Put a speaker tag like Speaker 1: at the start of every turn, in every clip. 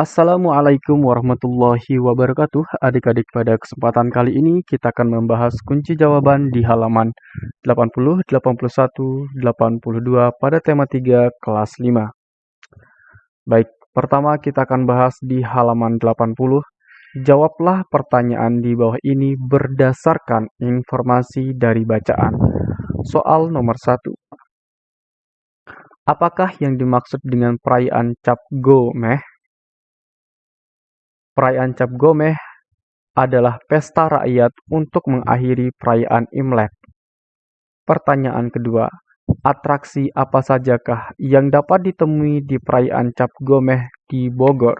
Speaker 1: Assalamualaikum warahmatullahi wabarakatuh. Adik-adik, pada kesempatan kali ini kita akan membahas kunci jawaban di halaman 80, 81, 82 pada tema 3 kelas 5. Baik, pertama kita akan bahas di halaman 80. Jawablah pertanyaan di bawah ini berdasarkan informasi dari bacaan. Soal nomor 1. Apakah yang dimaksud dengan perayaan Cap Gomeh? Perayaan Cap Gomeh adalah pesta rakyat untuk mengakhiri perayaan Imlek. Pertanyaan kedua, atraksi apa sajakah yang dapat ditemui di perayaan Cap Gomeh di Bogor?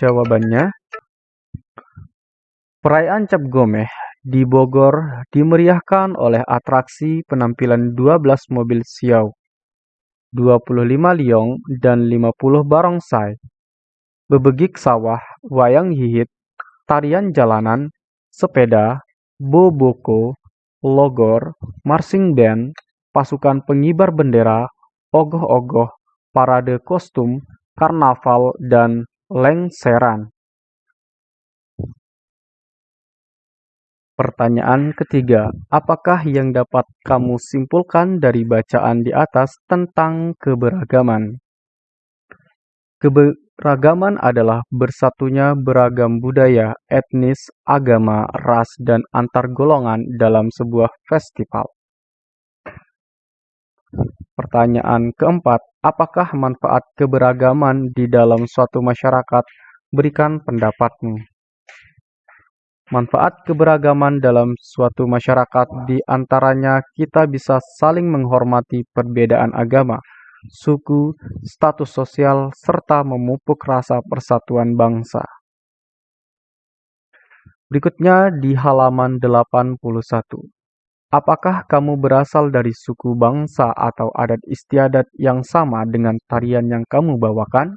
Speaker 1: Jawabannya, perayaan Cap Gomeh di Bogor dimeriahkan oleh atraksi penampilan 12 mobil siau, 25 liong, dan 50 barongsai, bebegik sawah, wayang hihit, tarian jalanan, sepeda, boboko, logor, marching band, pasukan pengibar bendera, ogoh-ogoh, parade kostum, karnaval, dan lengseran. Pertanyaan ketiga, apakah yang dapat kamu simpulkan dari bacaan di atas tentang keberagaman? Keberagaman adalah bersatunya beragam budaya, etnis, agama, ras, dan antar golongan dalam sebuah festival. Pertanyaan keempat, apakah manfaat keberagaman di dalam suatu masyarakat? Berikan pendapatmu. Manfaat keberagaman dalam suatu masyarakat di antaranya kita bisa saling menghormati perbedaan agama, suku, status sosial, serta memupuk rasa persatuan bangsa. Berikutnya di halaman 81. Apakah kamu berasal dari suku bangsa atau adat istiadat yang sama dengan tarian yang kamu bawakan?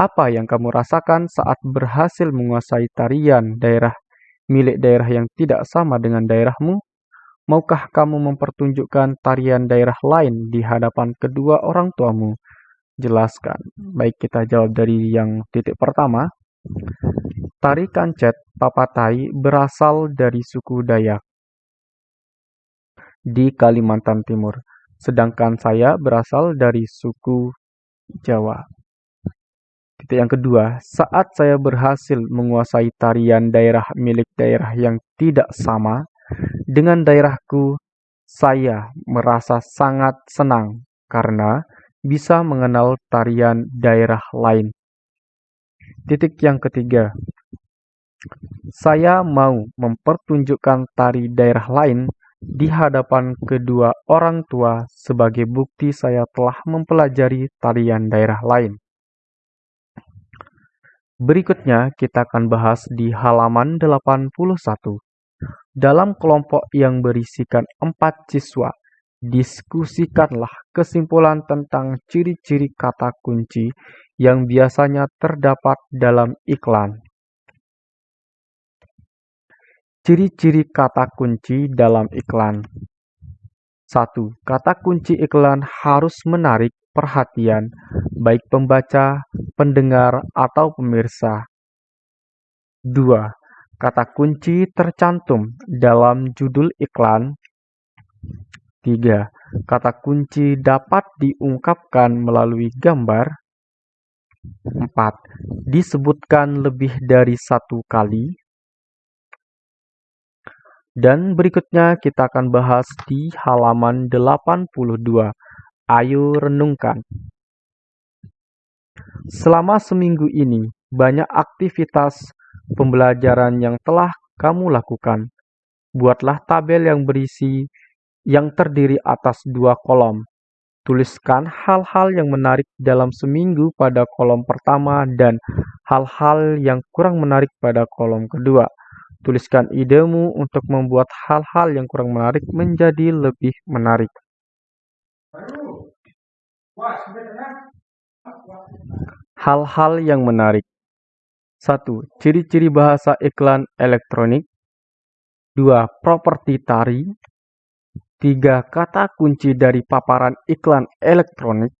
Speaker 1: Apa yang kamu rasakan saat berhasil menguasai tarian daerah milik daerah yang tidak sama dengan daerahmu? Maukah kamu mempertunjukkan tarian daerah lain di hadapan kedua orang tuamu? Jelaskan. Baik, kita jawab dari yang titik pertama. Tari kancet papatai berasal dari suku Dayak di Kalimantan Timur, sedangkan saya berasal dari suku Jawa. Titik yang kedua, saat saya berhasil menguasai tarian daerah milik daerah yang tidak sama dengan daerahku, saya merasa sangat senang karena bisa mengenal tarian daerah lain. Titik yang ketiga, saya mau mempertunjukkan tari daerah lain di hadapan kedua orang tua sebagai bukti saya telah mempelajari tarian daerah lain. Berikutnya kita akan bahas di halaman 81. Dalam kelompok yang berisikan empat siswa, diskusikanlah kesimpulan tentang ciri-ciri kata kunci yang biasanya terdapat dalam iklan. Ciri-ciri kata kunci dalam iklan 1. Kata kunci iklan harus menarik perhatian baik pembaca, pendengar, atau pemirsa. 2. Kata kunci tercantum dalam judul iklan. 3. Kata kunci dapat diungkapkan melalui gambar. 4. Disebutkan lebih dari satu kali. Dan berikutnya kita akan bahas di halaman 82. Ayo renungkan. Selama seminggu ini, banyak aktivitas pembelajaran yang telah kamu lakukan. Buatlah tabel yang berisi yang terdiri atas dua kolom. Tuliskan hal-hal yang menarik dalam seminggu pada kolom pertama dan hal-hal yang kurang menarik pada kolom kedua. Tuliskan idemu untuk membuat hal-hal yang kurang menarik menjadi lebih menarik. Hal-hal yang menarik. 1. Ciri-ciri bahasa iklan elektronik. 2. Properti tari. Tiga kata kunci dari paparan iklan elektronik.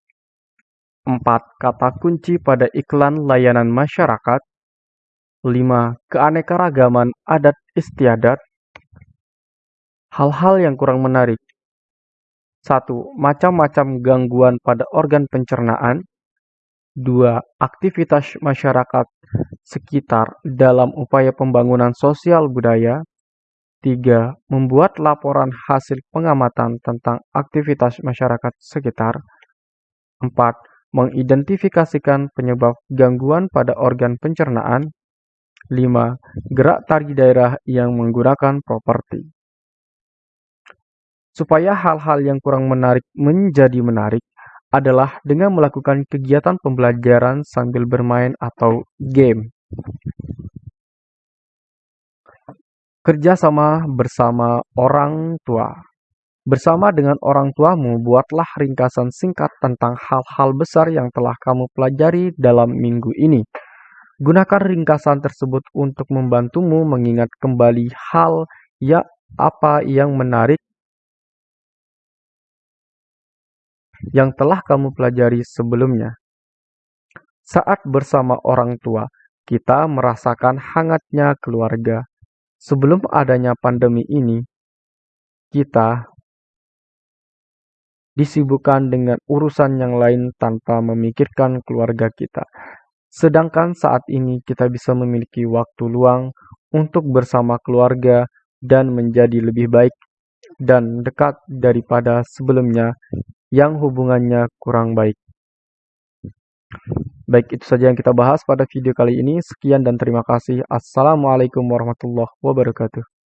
Speaker 1: Empat kata kunci pada iklan layanan masyarakat. Lima keanekaragaman adat istiadat. Hal-hal yang kurang menarik. Satu, Macam-macam gangguan pada organ pencernaan. Dua, Aktivitas masyarakat sekitar dalam upaya pembangunan sosial budaya. Tiga, Membuat laporan hasil pengamatan tentang aktivitas masyarakat sekitar. Empat, Mengidentifikasikan penyebab gangguan pada organ pencernaan. Lima, Gerak tari daerah yang menggunakan properti. Supaya hal-hal yang kurang menarik menjadi menarik adalah dengan melakukan kegiatan pembelajaran sambil bermain atau game. Kerjasama bersama orang tua. Bersama dengan orang tuamu, buatlah ringkasan singkat tentang hal-hal besar yang telah kamu pelajari dalam minggu ini. Gunakan ringkasan tersebut untuk membantumu mengingat kembali hal ya apa yang menarik yang telah kamu pelajari sebelumnya. Saat bersama orang tua, kita merasakan hangatnya keluarga. Sebelum adanya pandemi ini, kita disibukkan dengan urusan yang lain tanpa memikirkan keluarga kita. Sedangkan saat ini kita bisa memiliki waktu luang untuk bersama keluarga dan menjadi lebih baik dan dekat daripada sebelumnya yang hubungannya kurang baik. Baik, itu saja yang kita bahas pada video kali ini. Sekian dan terima kasih. Assalamualaikum warahmatullahi wabarakatuh.